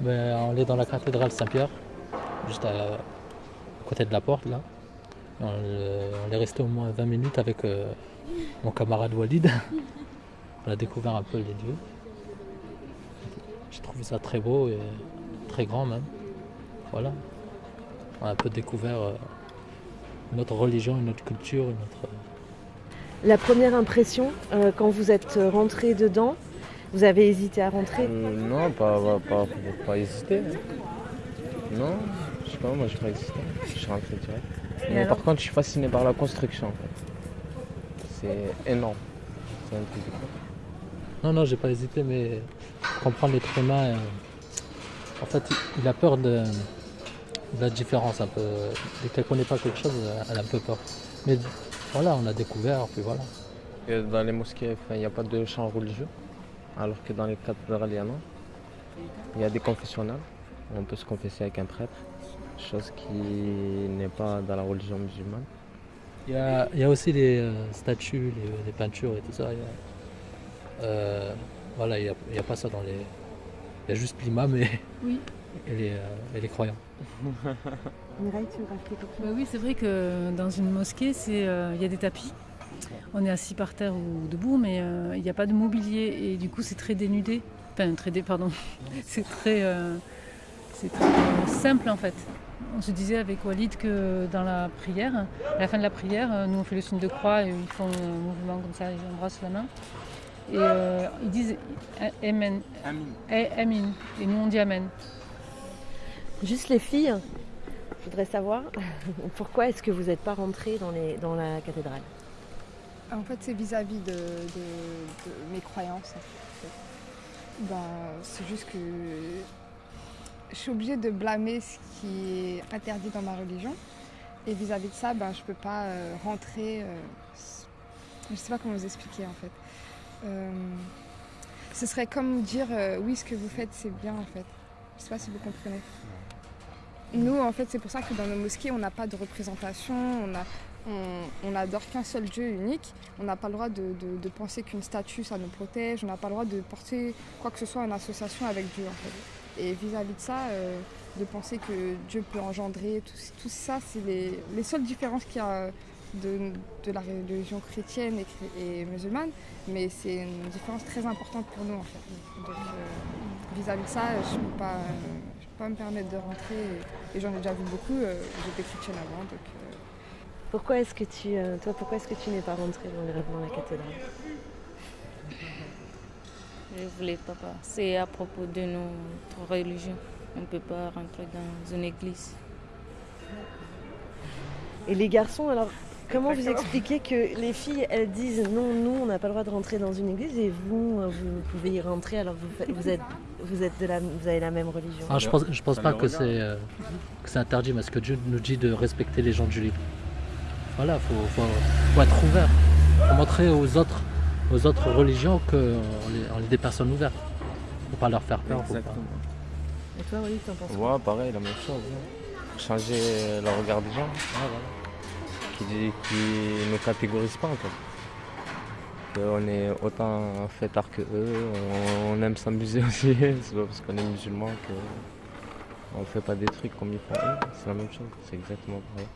Ben, on est dans la cathédrale Saint-Pierre, juste à, côté de la porte là. On, est resté au moins 20 minutes avec euh, mon camarade Walid. On a découvert un peu les lieux. J'ai trouvé ça très beau et très grand même. Voilà. On a un peu découvert euh, notre religion, notre culture, notre, La première impression, euh, quand vous êtes rentré dedans, vous avez hésité à rentrer Euh, non, pas, pas, pas, pas hésiter. Non, je sais pas, moi j'ai pas hésité. Je suis rentré direct. Et Mais par contre, je suis fasciné par la construction en fait. C'est énorme. C'est un truc de. Non, non, j'ai pas hésité, mais comprendre l'être humain, euh, en fait, il- a peur de, de la différence un peu. Dès qu'elle connaît pas quelque chose, elle a un peu peur. Mais voilà, on a découvert, puis voilà. Et dans les mosquées, il n'y a pas de chant religieux, alors que dans les cathédrales, il y en a. Il y a des confessionnals. On peut se confesser avec un prêtre, chose qui n'est pas dans la religion musulmane. Il y a, il y a aussi les euh, statues, les, les peintures et tout ça. il y a- euh, voilà, il n'y a, il y a pas ça dans les. Il y a juste l'imam et, Oui. et, les, euh, et les croyants. Mireille, tu veux rajouter quelque chose Bah oui, c'est vrai que dans une mosquée, c'est, euh, il y a des tapis. On est assis par terre ou debout, mais euh, il n'y a pas de mobilier et du coup c'est très dénudé. Enfin, très dé, pardon. c'est très, euh, c'est très euh, simple en fait. On se disait avec Walid que dans la prière, à la fin de la prière, nous on fait le signe de croix et ils font un mouvement comme ça, ils embrassent la main. Et euh, ils disent eh, Amen. Amin. Et nous on dit Amen. Juste les filles, je voudrais savoir pourquoi est-ce que vous n'êtes pas rentrées dans, les, dans la cathédrale? En fait, c'est vis-à-vis de, de- de mes croyances. en fait. Ben, c'est juste que je suis obligée de blâmer ce qui est interdit dans ma religion. Et vis-à-vis de ça, ben, je ne peux pas euh, rentrer. euh, je ne sais pas comment vous expliquer en fait. Euh, ce serait comme dire oui, ce que vous faites, c'est bien en fait. Je ne sais pas si vous comprenez. Nous, en fait, c'est pour ça que dans nos mosquées, on n'a pas de représentation, on a, on, n'adore qu'un seul Dieu unique. On n'a pas le droit de, penser qu'une statue, ça nous protège. On n'a pas le droit de porter quoi que ce soit en association avec Dieu. En fait. Et vis-à-vis de ça, euh, de penser que Dieu peut engendrer, tout, ça, c'est les, les seules différences qu'il y a de, la religion chrétienne et, musulmane. Mais c'est une différence très importante pour nous, en fait. Donc, euh, vis-à-vis de ça, je ne peux, pas, me permettre de rentrer. Et, j'en ai déjà vu beaucoup. euh, J'étais chrétienne avant. Pourquoi est-ce que tu, euh, toi, pourquoi est-ce que tu n'es pas rentrée dans, les- dans la cathédrale Je voulais pas. C'est à propos de notre religion. On ne peut pas rentrer dans une église. Et les garçons, alors, comment vous expliquez que les filles, elles disent non, nous, on n'a pas le droit de rentrer dans une église et vous, euh, vous pouvez y rentrer alors que vous, vous, êtes, vous, êtes de la, vous avez la même religion Ah, je pense, je pense pas que c'est euh, que c'est interdit, parce que Dieu nous dit de respecter les gens du livre. Voilà, faut, faut, faut être ouvert. Faut montrer aux autres, aux autres religions qu'on est, on est des personnes ouvertes. Faut pas leur faire peur. Faut pas... Et toi, Walid, t'en penses quoi Ouais, pareil, la même chose. hein. Changer le regard des gens, Ah, voilà. qui, qui ne catégorisent pas en fait. On est autant fêtards que eux, on, on aime s'amuser aussi. C'est pas parce qu'on est musulman qu'on ne fait pas des trucs comme ils font eux. C'est la même chose, c'est exactement pareil.